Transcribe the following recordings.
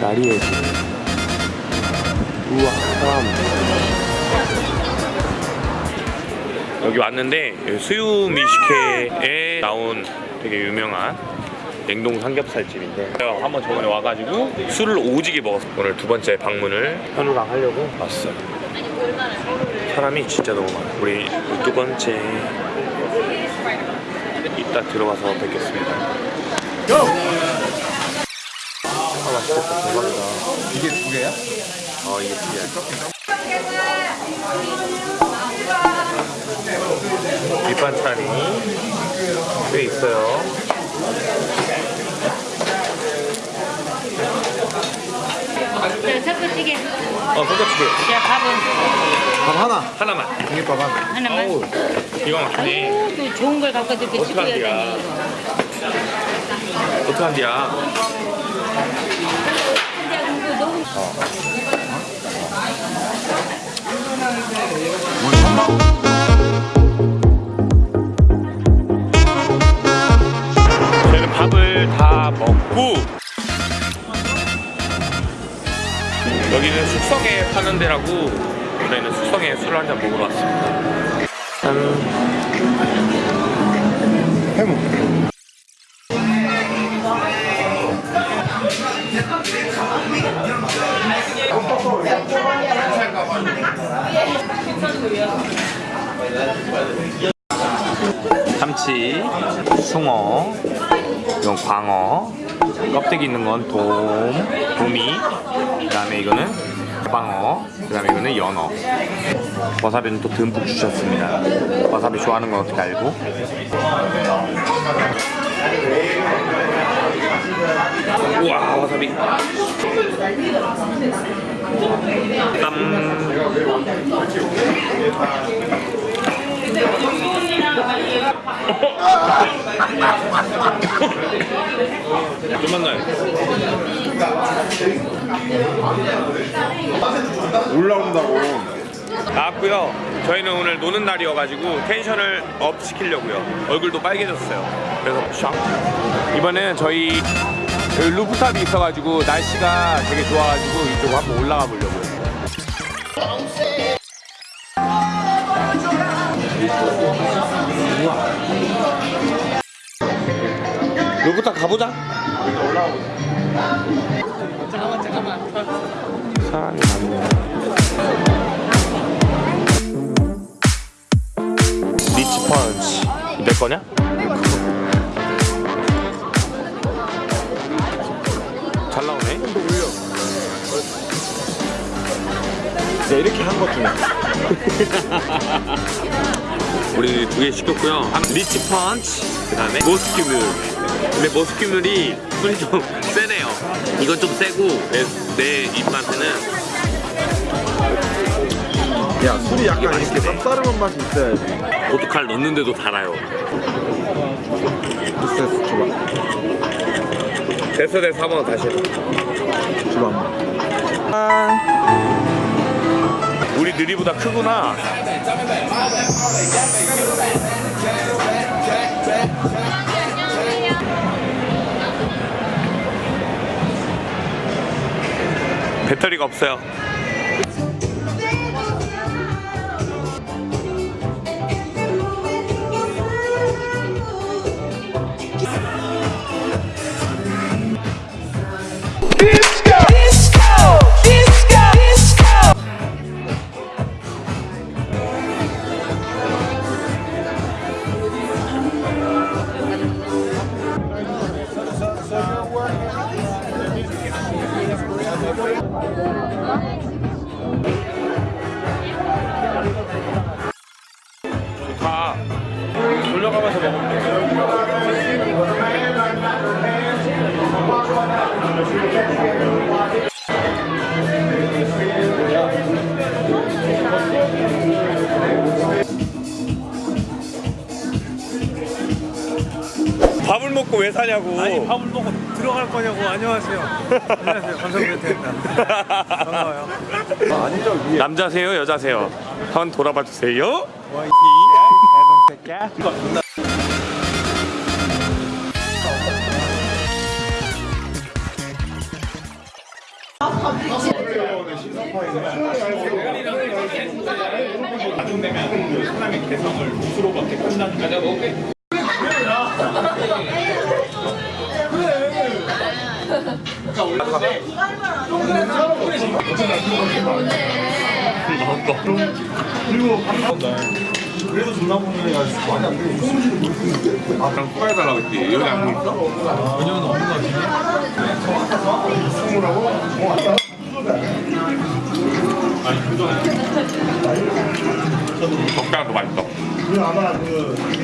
날이에요. 우와, 사람. 여기 왔는데 수유미식회에 나온 되게 유명한 냉동 삼겹살집인데 제가 한번 저번에 와가지고 술을 오지게 먹었어 오늘 두 번째 방문을 현우랑 하려고? 왔어요. 사람이 진짜 너무 많아. 우리 두 번째 이따 들어가서 뵙겠습니다. 아 맛있겠다. 대박이다. 이게 두 개야? 어 이게 특이야. 밑반찬이 꽤 있어요 자, 섞어찌개. 어 소금치게 야, 밥은 밥 하나. 하나만 공깃밥 하나. 하나만. 어우 기가 막히네 아유, 또 좋은 걸 갖고 이렇게. 치고야 되니. 어떡한디야 근데 다 먹고 여기는 숙성에 파는 데라고 저희는 숙성에 술을 한잔 먹으러 왔습니다 짠 해무. 참치, 숭어, 이건 광어, 껍데기 있는 건 돔, 도미, 그 다음에 이거는 방어, 그 다음에 이거는 연어. 와사비는 또 듬뿍 주셨습니다. 와사비 좋아하는 건 어떻게 알고? 우와, 와사비. 좀 만나요. 올라온다고. 나왔고요. 저희는 오늘 노는 날이어가지고 tension을 up 시키려고요. 얼굴도 빨개졌어요. 그래서 샥. 이번에는 저희 여기 rooftop이 있어가지고 날씨가 되게 좋아가지고 이쪽 한번 올라가 보려고요. 루프탑 가보자. 잠깐만, 잠깐만. 사람이 많네요. 리치 펀치 내 거냐? 잘 나오네. 네, 이렇게 한 것 중에. 우리 두 개 시켰고요. 리치 펀치, 그 다음에 모스큐뮬. 근데 모스큐뮬이 술이 좀 세네요. 이건 좀 세고 내, 내 입맛에는 야, 술이 약간 이렇게 쌉싸름한 맛이 있어야지. 고춧가루 넣는데도 달아요. 됐어, 줘봐. 됐어 됐어 한번 다시 해봐. 줘봐. 우리 느리보다 크구나. 배터리가 없어요. 다 돌려가면서 먹으면 돼. 밥을 먹고 왜 사냐고. 아니 밥을 먹고 들어갈 거냐고. 안녕하세요. 안녕하세요. 감성멘트입니다. 반가워요. 아, 아니죠. 위에. 남자세요 여자세요? 한번 돌아봐 주세요 그래도 존나 보는 애가 많이 안 돼. 아, 그럼 추가해달라고 했지. 여기 안 보이어? 적당히 더 맛있어.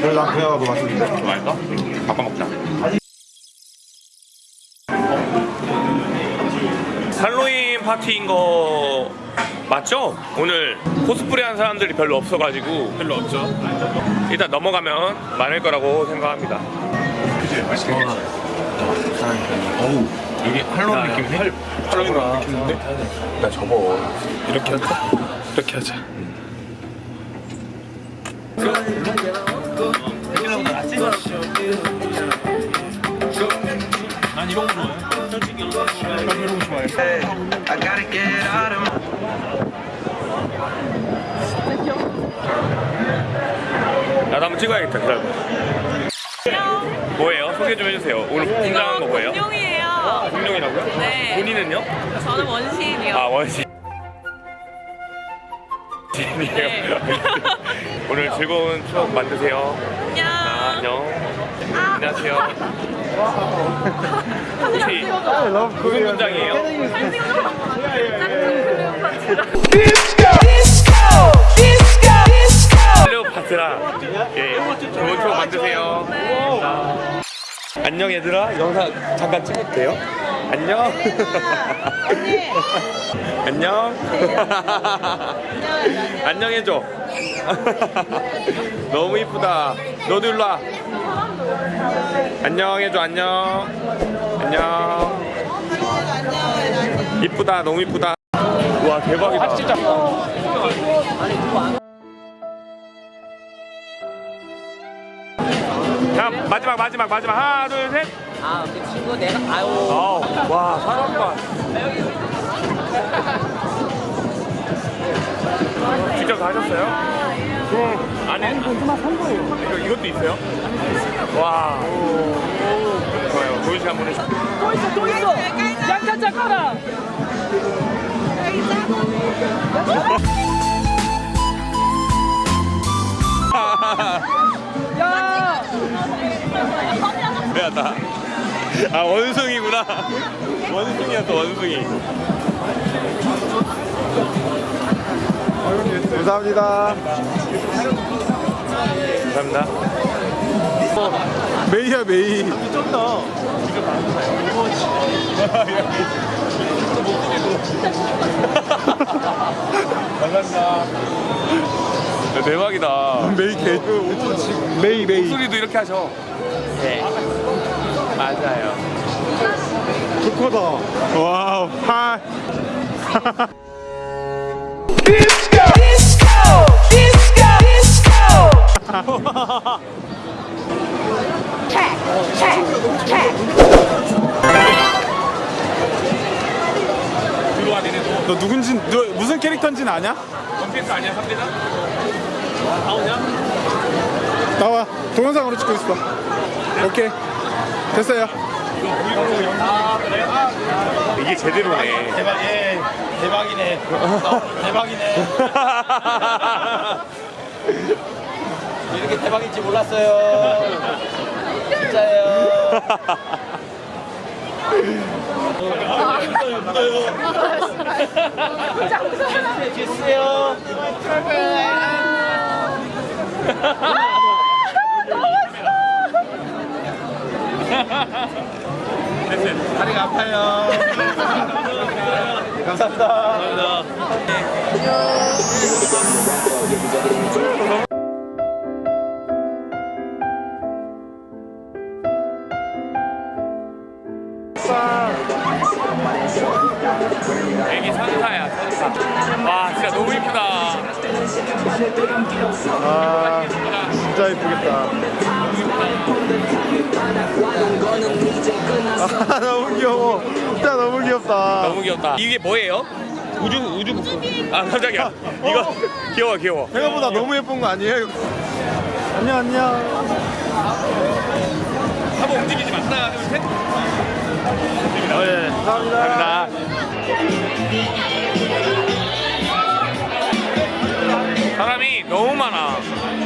그래서 난 그냥 더 맛있는데. 더 맛있어? 바꿔 먹자. 할로윈 파티인 거 맞죠? 오늘 코스프레 한 사람들이 별로 없어가지고. 별로 없죠. 일단 넘어가면 많을 거라고 생각합니다. 그치 맛있겠지 어우 여기 할로윈 느낌 해? 할로윈 느낌인데? 나 접어. 이렇게 하자 이렇게 하자 나도 한번 찍어야겠다 기다려 뭐예요? 소개 좀 해주세요 오늘 등장한 거 뭐예요? 공룡이에요. 공룡이라고요? 네. 본인은요? 저는 원시인이요. 아 원시 이에요 네. 오늘 즐거운 추억 만드세요 안녕. 아, 안녕. 안녕하세요. 혹시 무슨 문장이에요? 클레오파트라. 예 좋은 추억 만드세요. 자, 안녕 얘들아. 영상 잠깐 찍어도 돼요? 안녕. 안녕. 안녕 해줘. 너무 이쁘다. 너도 일로 와 안녕 해줘 안녕. 안녕. 이쁘다 너무 이쁘다. 와 대박이다. 진짜. 자 마지막 마지막 마지막. 하나 둘셋. 아, 그 친구 내가 아유. 아우 와 사람 봐 직접 다 하셨어요? 그럼 안에 이거, 이것도 있어요? 와 좋아요 도희 씨 한번 해주세요 또 있어, 또 있어. 약간 작가라. 야. 미안하다 아 원숭이구나 원숭이였어 원숭이 감사합니다. 감사합니다 메이야 메이. 야, 대박이다 메이 개. 메이 메이. 목소리도 이렇게 하셔 네 맞아요 좋거다. 와우. 하이. 들어와 니네도 너 누군지 너 무슨 캐릭터인지는 아냐? 원피스 아니야 3대장? 나와. 동영상으로 찍고 있어. 오케이. 됐어요. 이게 제대로네 대박, 예, 대박이네. 대박이네. 이렇게 대박인지 몰랐어요. 진짜예요. 됐어요. 다리가 아파요. 감사합니다. 선사 와와 진짜 너무 이쁘다. 아 진짜 이쁘겠다 아 너무 귀여워 진짜 너무 귀엽다 너무 귀엽다. 이게 뭐예요? 우주 우주 아 깜짝이야. 이거 귀여워 귀여워. 생각보다 너무 예쁜 거 아니에요? 안녕 안녕 한번 움직이지 마. 하나 둘 셋. 어, 예. 감사합니다 감사합니다. 사람이 너무 많아.